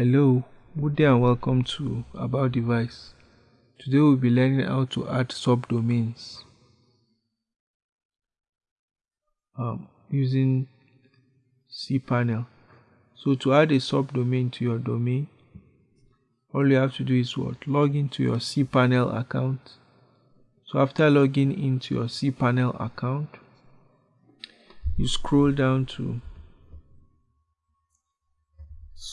Hello, good day and welcome to About Device. Today we'll be learning how to add subdomains um, using cPanel. So to add a subdomain to your domain, all you have to do is what? Log into your cPanel account. So after logging into your cPanel account, you scroll down to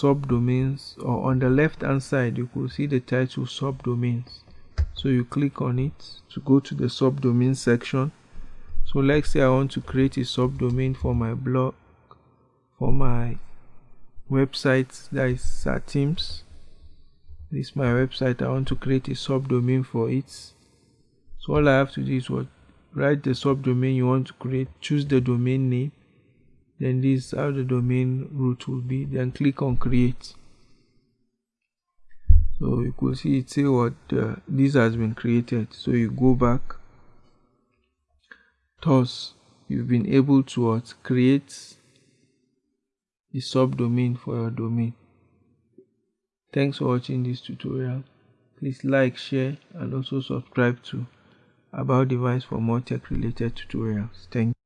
subdomains or on the left hand side you could see the title subdomains. So you click on it to go to the subdomain section. So let's say i want to create a subdomain for my blog for my website that is Sateams this is my website. I want to create a subdomain for it. So all i have to do is what write the subdomain you want to create choose the domain name then this is how the domain root will be. Then click on create. So you could see it say what uh, this has been created. So you go back. Thus you've been able to what? Create the subdomain for your domain. Thanks for watching this tutorial. Please like share and also subscribe to about device for more tech related tutorials. Thank you